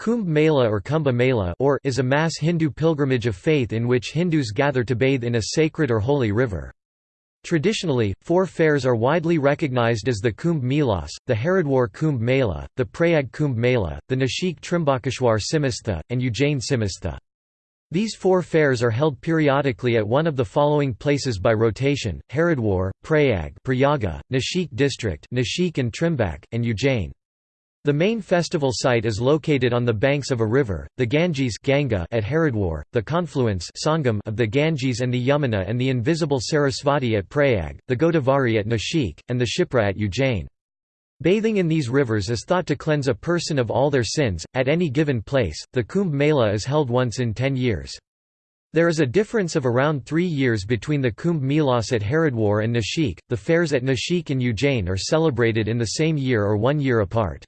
Kumbh Mela or Kumbha Mela or is a mass Hindu pilgrimage of faith in which Hindus gather to bathe in a sacred or holy river. Traditionally, four fairs are widely recognized as the Kumbh Melas, the Haridwar Kumbh Mela, the Prayag Kumbh Mela, the Nashik Trimbakeshwar Simhastha, and Ujjain Simhastha. These four fairs are held periodically at one of the following places by rotation, Haridwar, Prayag Prayaga, Nashik district Nashik and Trimbak, and Ujjain. The main festival site is located on the banks of a river, the Ganges Ganga at Haridwar, the confluence Sangam of the Ganges and the Yamuna and the invisible Sarasvati at Prayag, the Godavari at Nashik, and the Shipra at Ujjain. Bathing in these rivers is thought to cleanse a person of all their sins. At any given place, the Kumbh Mela is held once in ten years. There is a difference of around three years between the Kumbh Melas at Haridwar and Nashik. The fairs at Nashik and Ujjain are celebrated in the same year or one year apart.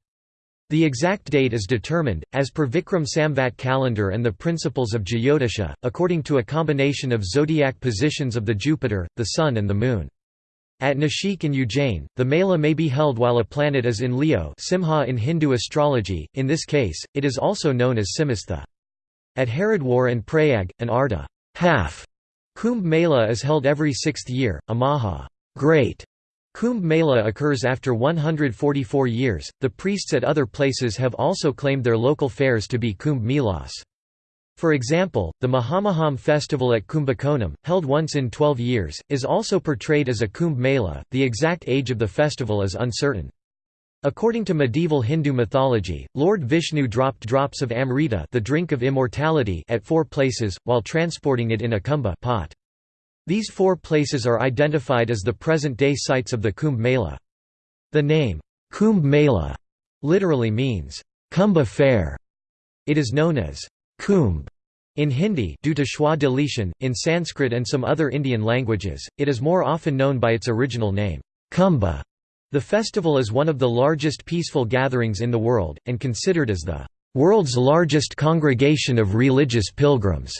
The exact date is determined, as per Vikram Samvat calendar and the principles of Jyotisha, according to a combination of zodiac positions of the Jupiter, the Sun and the Moon. At Nashik and Ujjain, the Mela may be held while a planet is in Leo Simha in Hindu astrology, in this case, it is also known as Simhastha. At Haridwar and Prayag, an Arda half Kumbh Mela is held every sixth year, a Maha great Kumbh Mela occurs after 144 years. The priests at other places have also claimed their local fairs to be Kumbh Melas. For example, the Mahamaham festival at Kumbakonam, held once in 12 years, is also portrayed as a Kumbh Mela. The exact age of the festival is uncertain. According to medieval Hindu mythology, Lord Vishnu dropped drops of Amrita, the drink of immortality, at four places while transporting it in a kumbha pot. These four places are identified as the present-day sites of the Kumbh Mela. The name, Kumbh Mela, literally means, Kumbha Fair. It is known as Kumbh in Hindi due to schwa deletion, in Sanskrit and some other Indian languages, it is more often known by its original name, Kumbha. The festival is one of the largest peaceful gatherings in the world, and considered as the world's largest congregation of religious pilgrims.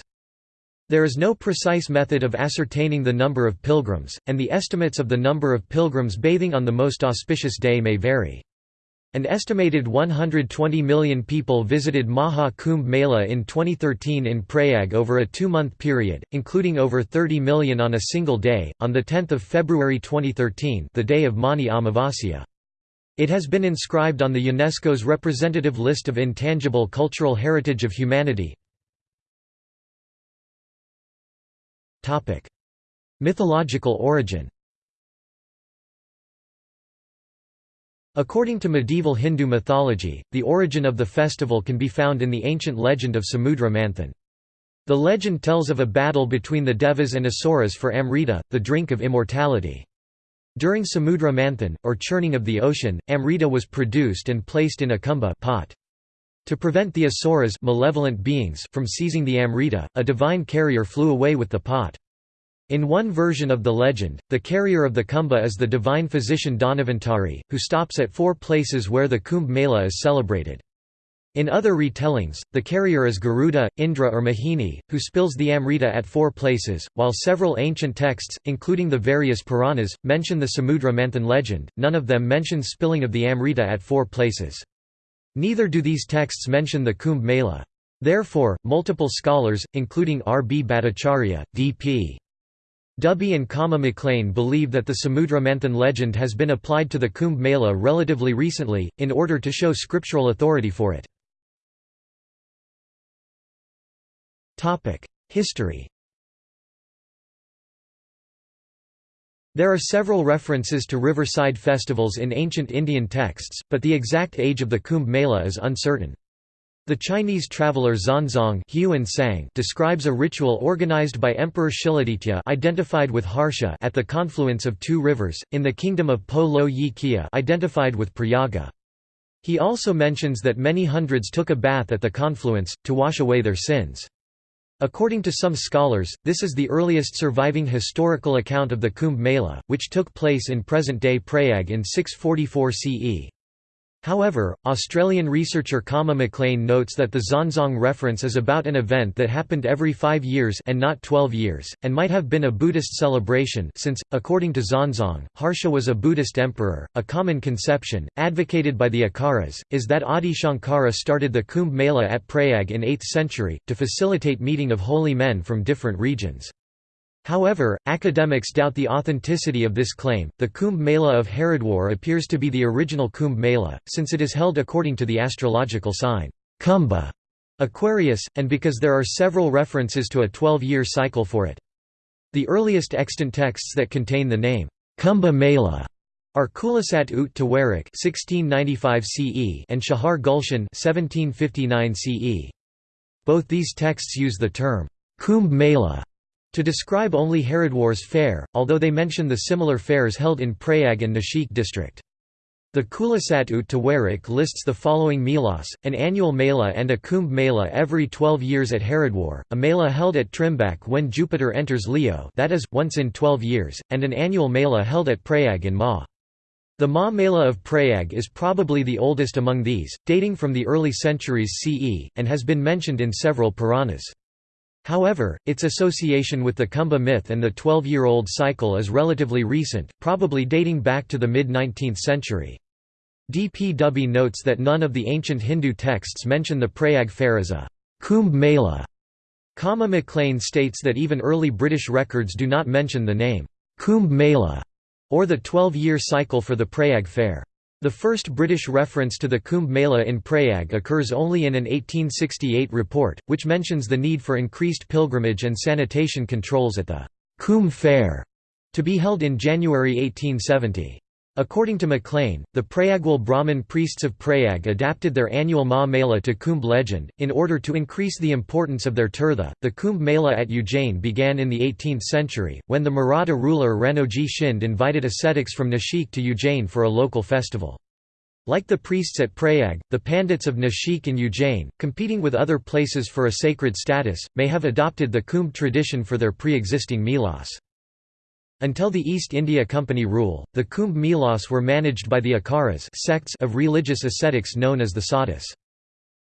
There is no precise method of ascertaining the number of pilgrims, and the estimates of the number of pilgrims bathing on the most auspicious day may vary. An estimated 120 million people visited Maha Kumbh Mela in 2013 in Prayag over a two-month period, including over 30 million on a single day, on 10 February 2013 the day of Mauni Amavasya. It has been inscribed on the UNESCO's representative list of intangible cultural heritage of humanity. Mythological origin According to medieval Hindu mythology, the origin of the festival can be found in the ancient legend of Samudra Manthan. The legend tells of a battle between the Devas and Asuras for Amrita, the drink of immortality. During Samudra Manthan, or churning of the ocean, Amrita was produced and placed in a kumbha pot. To prevent the asuras malevolent beings from seizing the Amrita, a divine carrier flew away with the pot. In one version of the legend, the carrier of the kumbha is the divine physician Dhanvantari, who stops at four places where the Kumbh Mela is celebrated. In other retellings, the carrier is Garuda, Indra or Mohini, who spills the Amrita at four places, while several ancient texts, including the various Puranas, mention the Samudra Manthan legend, none of them mention spilling of the Amrita at four places. Neither do these texts mention the Kumbh Mela. Therefore, multiple scholars, including R. B. Bhattacharya, D. P. Dubey and Kama MacLean believe that the Samudra Manthan legend has been applied to the Kumbh Mela relatively recently, in order to show scriptural authority for it. History There are several references to riverside festivals in ancient Indian texts, but the exact age of the Kumbh Mela is uncertain. The Chinese traveller Xuanzang describes a ritual organized by Emperor Shiladitya identified with Harsha at the confluence of two rivers, in the kingdom of Po Lo Yi identified with Prayaga. He also mentions that many hundreds took a bath at the confluence, to wash away their sins. According to some scholars, this is the earliest surviving historical account of the Kumbh Mela, which took place in present-day Prayag in 644 CE. However, Australian researcher Kama MacLean notes that the Xuanzang reference is about an event that happened every five years and not twelve years, and might have been a Buddhist celebration since, according to Xuanzang, Harsha was a Buddhist emperor. A common conception, advocated by the Akharas, is that Adi Shankara started the Kumbh Mela at Prayag in 8th century, to facilitate meeting of holy men from different regions. However, academics doubt the authenticity of this claim. The Kumbh Mela of Haridwar appears to be the original Kumbh Mela, since it is held according to the astrological sign Kumbha, Aquarius, and because there are several references to a 12 year cycle for it. The earliest extant texts that contain the name Kumbha Mela are Khulasat-ut-Tawarikh (1695 CE) and Shahar Gulshan (1759 CE). Both these texts use the term Kumbh Mela to describe only Haridwar's fair, although they mention the similar fairs held in Prayag and Nashik district. The Khulasat-ut-Tawarikh lists the following Melas, an annual Mela and a Kumbh Mela every 12 years at Haridwar, a Mela held at Trimbak when Jupiter enters Leo that is, once in 12 years, and an annual Mela held at Prayag in Magh. The Magh Mela of Prayag is probably the oldest among these, dating from the early centuries CE, and has been mentioned in several Puranas. However, its association with the Kumbha myth and the 12-year-old cycle is relatively recent, probably dating back to the mid-19th century. D. P. Dubey notes that none of the ancient Hindu texts mention the Prayag fair as a Kumbh Mela. Kama MacLean states that even early British records do not mention the name Kumbh Mela or the 12-year cycle for the Prayag fair. The first British reference to the Kumbh Mela in Prayag occurs only in an 1868 report, which mentions the need for increased pilgrimage and sanitation controls at the Kumbh Fair, to be held in January 1870. According to MacLean, the Prayagwal Brahmin priests of Prayag adapted their annual Magh Mela to Kumbh legend, in order to increase the importance of their tirtha. The Kumbh Mela at Ujjain began in the 18th century, when the Maratha ruler Ranoji Shinde invited ascetics from Nashik to Ujjain for a local festival. Like the priests at Prayag, the Pandits of Nashik and Ujjain, competing with other places for a sacred status, may have adopted the Kumbh tradition for their pre-existing Melas. Until the East India Company rule, the Kumbh Melas were managed by the Akharas sects of religious ascetics known as the Sadhus.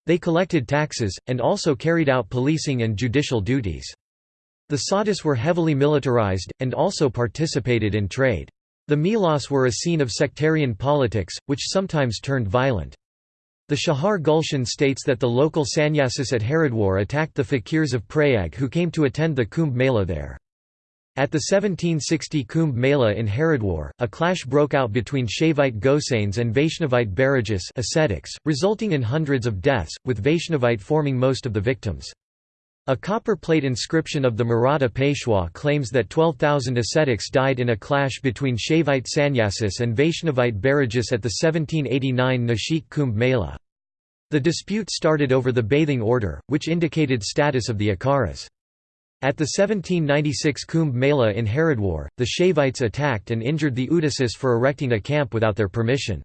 They collected taxes, and also carried out policing and judicial duties. The Sadhus were heavily militarized, and also participated in trade. The Melas were a scene of sectarian politics, which sometimes turned violent. The Shahar Gulshan states that the local sannyasis at Haridwar attacked the fakirs of Prayag who came to attend the Kumbh Mela there. At the 1760 Kumbh Mela in Haridwar, a clash broke out between Shaivite Gosains and Vaishnavite Bairagis ascetics, resulting in hundreds of deaths, with Vaishnavite forming most of the victims. A copper plate inscription of the Maratha Peshwa claims that 12,000 ascetics died in a clash between Shaivite Sannyasis and Vaishnavite Bairagis at the 1789 Nashik Kumbh Mela. The dispute started over the bathing order, which indicated status of the Akharas. At the 1796 Kumbh Mela in Haridwar, the Shaivites attacked and injured the Udasis for erecting a camp without their permission.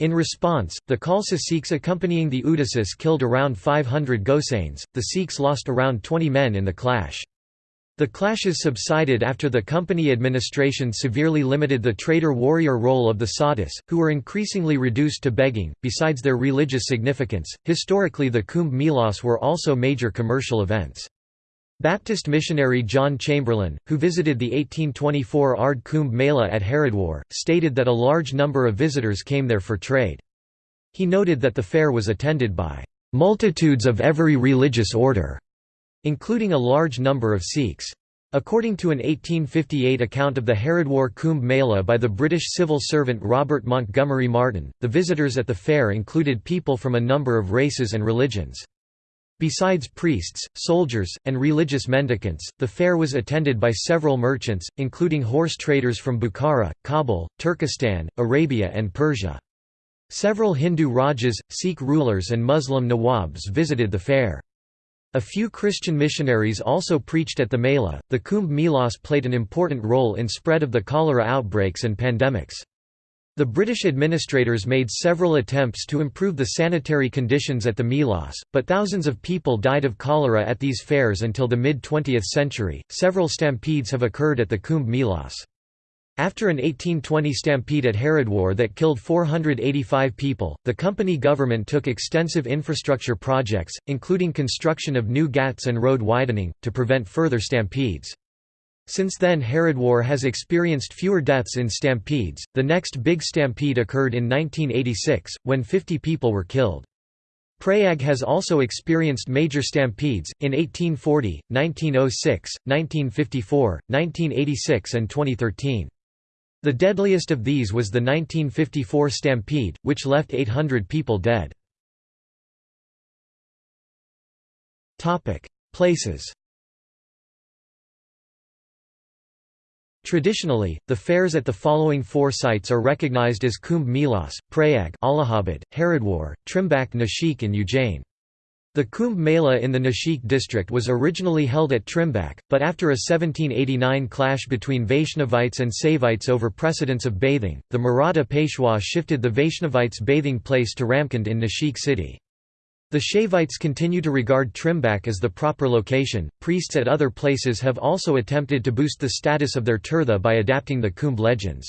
In response, the Khalsa Sikhs accompanying the Udasis killed around 500 Gosains, the Sikhs lost around 20 men in the clash. The clashes subsided after the company administration severely limited the trader warrior role of the sadhus, who were increasingly reduced to begging. Besides their religious significance, historically the Kumbh Melas were also major commercial events. Baptist missionary John Chamberlain, who visited the 1824 Ard Kumbh Mela at Haridwar, stated that a large number of visitors came there for trade. He noted that the fair was attended by "...multitudes of every religious order", including a large number of Sikhs. According to an 1858 account of the Haridwar Kumbh Mela by the British civil servant Robert Montgomery Martin, the visitors at the fair included people from a number of races and religions. Besides priests, soldiers, and religious mendicants, the fair was attended by several merchants, including horse traders from Bukhara, Kabul, Turkestan, Arabia and Persia. Several Hindu Rajas, Sikh rulers and Muslim Nawabs visited the fair. A few Christian missionaries also preached at the Mela. The Kumbh Melas played an important role in spread of the cholera outbreaks and pandemics. The British administrators made several attempts to improve the sanitary conditions at the Melas, but thousands of people died of cholera at these fairs until the mid 20th century. Several stampedes have occurred at the Kumbh Melas. After an 1820 stampede at Haridwar that killed 485 people, the company government took extensive infrastructure projects, including construction of new ghats and road widening, to prevent further stampedes. Since then Haridwar has experienced fewer deaths in stampedes. The next big stampede occurred in 1986, when 50 people were killed. Prayag has also experienced major stampedes, in 1840, 1906, 1954, 1986 and 2013. The deadliest of these was the 1954 stampede, which left 800 people dead. Places Traditionally, the fairs at the following four sites are recognized as Kumbh Melas, Prayag Allahabad, Haridwar, Trimbak Nashik and Ujjain. The Kumbh Mela in the Nashik district was originally held at Trimbak, but after a 1789 clash between Vaishnavites and Saivites over precedence of bathing, the Maratha Peshwa shifted the Vaishnavites' bathing place to Ramkund in Nashik city. The Shaivites continue to regard Trimbak as the proper location. Priests at other places have also attempted to boost the status of their tirtha by adapting the Kumbh legends.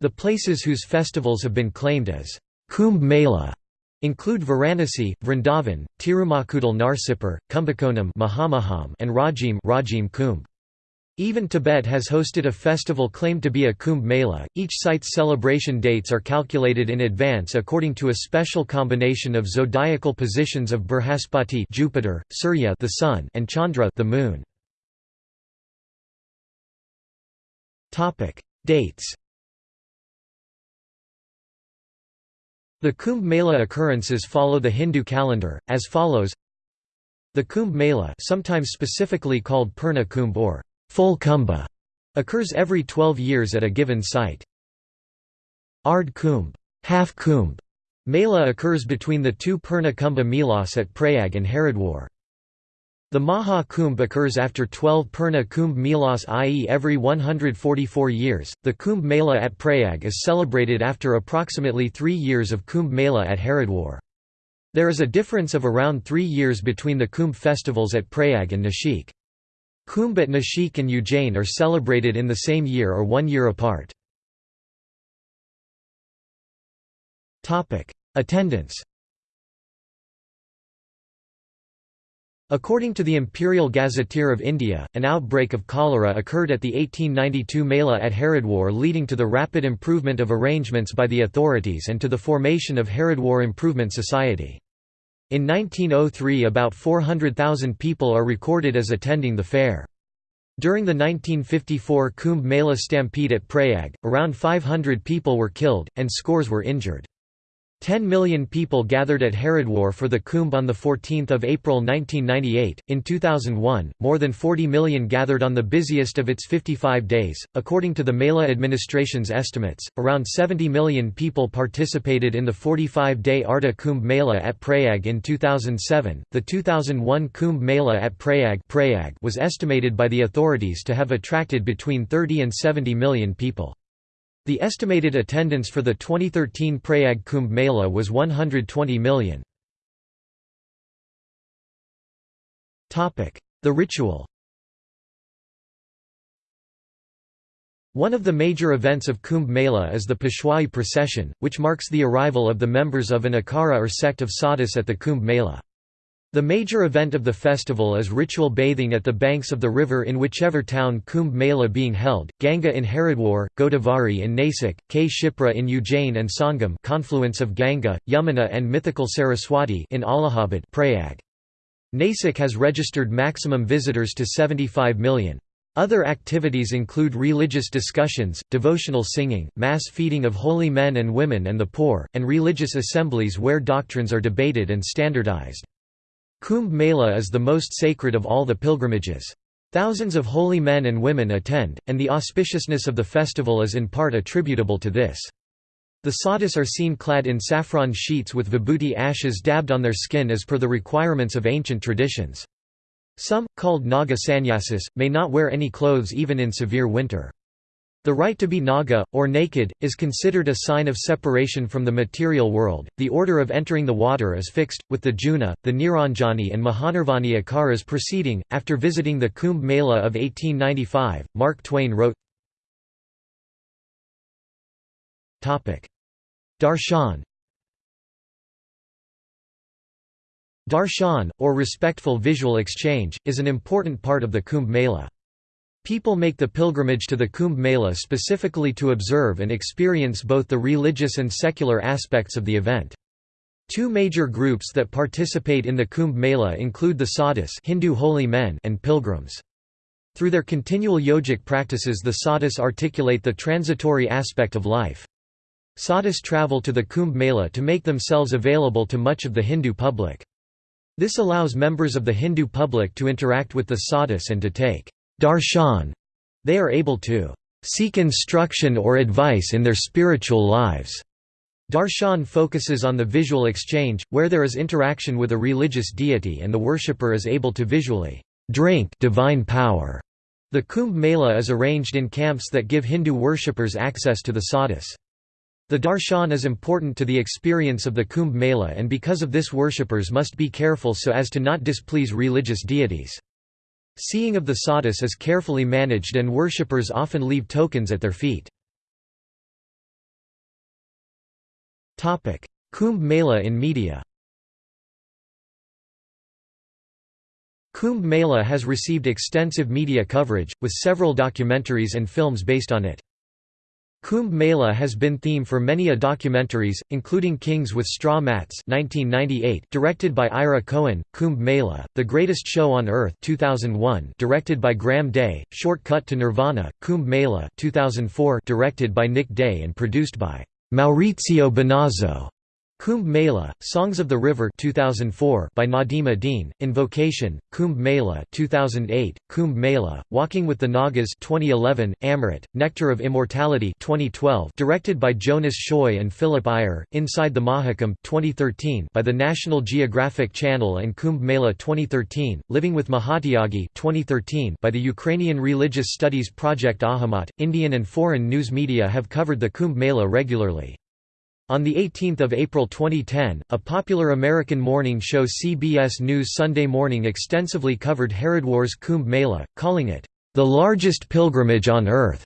The places whose festivals have been claimed as Kumbh Mela include Varanasi, Vrindavan, Tirumakudal Narsipur, Kumbakonam and Rajim, Rajim Kumbh. Even Tibet has hosted a festival claimed to be a Kumbh Mela. Each site's celebration dates are calculated in advance according to a special combination of zodiacal positions of Brihaspati Jupiter, Surya the Sun, and Chandra the Moon. Topic: Dates The Kumbh Mela occurrences follow the Hindu calendar, as follows The Kumbh Mela sometimes specifically called Purna Kumbh or full kumbha, occurs every 12 years at a given site. Ard Kumbh, half kumbh, Mela occurs between the two Purna Kumbha Melas at Prayag and Haridwar. The Maha Kumbh occurs after 12 Purna Kumbh Melas i.e. every 144 years. The Kumbh Mela at Prayag is celebrated after approximately three years of Kumbh Mela at Haridwar. There is a difference of around three years between the Kumbh festivals at Prayag and Nashik. Kumbh at Nashik and Ujjain are celebrated in the same year or one year apart. Attendance According to the Imperial Gazetteer of India, an outbreak of cholera occurred at the 1892 Mela at Haridwar leading to the rapid improvement of arrangements by the authorities and to the formation of Haridwar Improvement Society. In 1903 about 400,000 people are recorded as attending the fair. During the 1954 Kumbh Mela stampede at Prayag, around 500 people were killed, and scores were injured. 10 million people gathered at Haridwar for the Kumbh on 14 April 1998. In 2001, more than 40 million gathered on the busiest of its 55 days. According to the Mela administration's estimates, around 70 million people participated in the 45 day Arda Kumbh Mela at Prayag in 2007. The 2001 Kumbh Mela at Prayag, Prayag was estimated by the authorities to have attracted between 30 and 70 million people. The estimated attendance for the 2013 Prayag Kumbh Mela was 120 million. The ritual One of the major events of Kumbh Mela is the Peshwai procession, which marks the arrival of the members of an Akhara or sect of sadhus at the Kumbh Mela. The major event of the festival is ritual bathing at the banks of the river in whichever town Kumbh Mela being held, Ganga in Haridwar, Godavari in Nasik, Kshipra in Ujjain and Sangam confluence of Ganga, Yamuna and mythical Saraswati in Allahabad Prayag. Nasik has registered maximum visitors to 75 million. Other activities include religious discussions, devotional singing, mass feeding of holy men and women and the poor, and religious assemblies where doctrines are debated and standardized. Kumbh Mela is the most sacred of all the pilgrimages. Thousands of holy men and women attend, and the auspiciousness of the festival is in part attributable to this. The sadhus are seen clad in saffron sheets with vibhuti ashes dabbed on their skin as per the requirements of ancient traditions. Some, called Naga sannyasis, may not wear any clothes even in severe winter. The right to be naga, or naked, is considered a sign of separation from the material world. The order of entering the water is fixed, with the Juna, the Niranjani, and Mahanirvani Akharas preceding. After visiting the Kumbh Mela of 1895, Mark Twain wrote Darshan Darshan, or respectful visual exchange, is an important part of the Kumbh Mela. People make the pilgrimage to the Kumbh Mela specifically to observe and experience both the religious and secular aspects of the event. Two major groups that participate in the Kumbh Mela include the sadhus Hindu holy men and pilgrims. Through their continual yogic practices the sadhus articulate the transitory aspect of life. Sadhus travel to the Kumbh Mela to make themselves available to much of the Hindu public. This allows members of the Hindu public to interact with the sadhus and to take darshan. They are able to seek instruction or advice in their spiritual lives. Darshan focuses on the visual exchange, where there is interaction with a religious deity and the worshipper is able to visually drink divine power. The Kumbh Mela is arranged in camps that give Hindu worshippers access to the sadhus. The darshan is important to the experience of the Kumbh Mela and because of this worshippers must be careful so as to not displease religious deities. Seeing of the sadhus is carefully managed and worshippers often leave tokens at their feet. Kumbh Mela in media Kumbh Mela has received extensive media coverage, with several documentaries and films based on it. Kumbh Mela has been theme for many a documentaries, including Kings with Straw Mats 1998, directed by Ira Cohen, Kumbh Mela, The Greatest Show on Earth 2001, directed by Graham Day, Short Cut to Nirvana, Kumbh Mela 2004, directed by Nick Day and produced by Maurizio Benazzo. Kumbh Mela, Songs of the River 2004 by Nadim Adine, Invocation, Kumbh Mela 2008, Kumbh Mela, Walking with the Nagas 2011, Amrit, Nectar of Immortality 2012 directed by Jonas Choi and Philip Iyer, Inside the Mahakumbh 2013 by the National Geographic Channel and Kumbh Mela 2013, Living with Mahatyagi 2013 by the Ukrainian Religious Studies Project Ahamat. Indian and foreign news media have covered the Kumbh Mela regularly. On 18 April 2010, a popular American morning show CBS News Sunday Morning extensively covered Haridwar's Kumbh Mela, calling it, "...the largest pilgrimage on earth."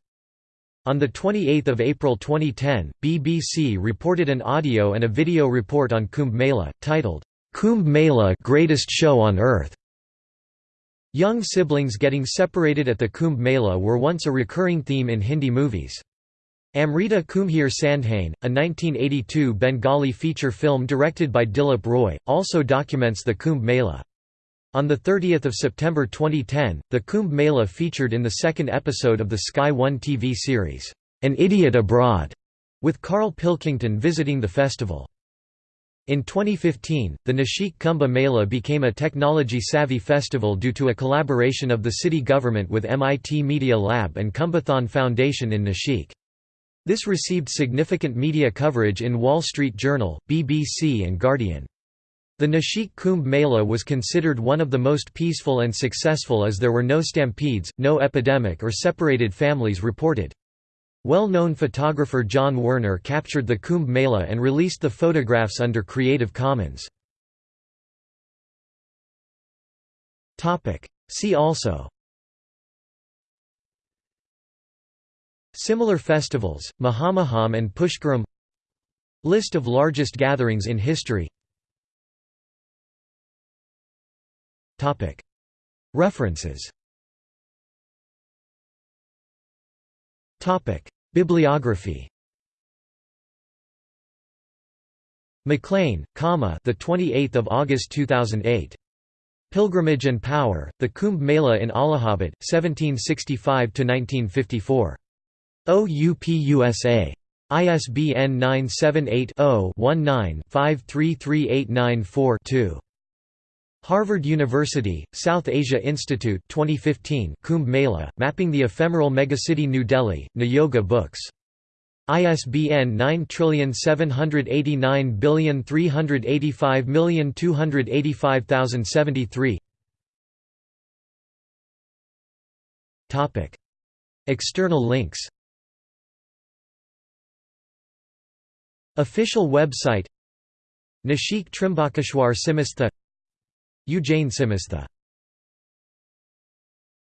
On 28 April 2010, BBC reported an audio and a video report on Kumbh Mela, titled, "'Kumbh Mela Greatest Show on Earth'". Young siblings getting separated at the Kumbh Mela were once a recurring theme in Hindi movies. Amrita Kumbher Sandhane, a 1982 Bengali feature film directed by Dilip Roy, also documents the Kumbh Mela. On 30 September 2010, the Kumbh Mela featured in the second episode of the Sky One TV series, An Idiot Abroad, with Karl Pilkington visiting the festival. In 2015, the Nashik Kumbh Mela became a technology-savvy festival due to a collaboration of the city government with MIT Media Lab and Kumbhathon Foundation in Nashik. This received significant media coverage in Wall Street Journal, BBC and Guardian. The Nashik Kumbh Mela was considered one of the most peaceful and successful as there were no stampedes, no epidemic or separated families reported. Well-known photographer John Werner captured the Kumbh Mela and released the photographs under Creative Commons. See also Similar festivals, Mahamaham and Pushkaram. List of largest gatherings in history. References. Bibliography. MacLean, Kama, the 28th of August 2008. Pilgrimage and Power: The Kumbh Mela in Allahabad, 1765 to 1954. OUPUSA. ISBN 978-0-19-533894-2. Harvard University, South Asia Institute 2015 Kumbh Mela, Mapping the Ephemeral Megacity New Delhi, Niyoga Books. ISBN 9789385285073 External links Official website Nashik Trimbakeshwar Simhastha Ujjain Simhastha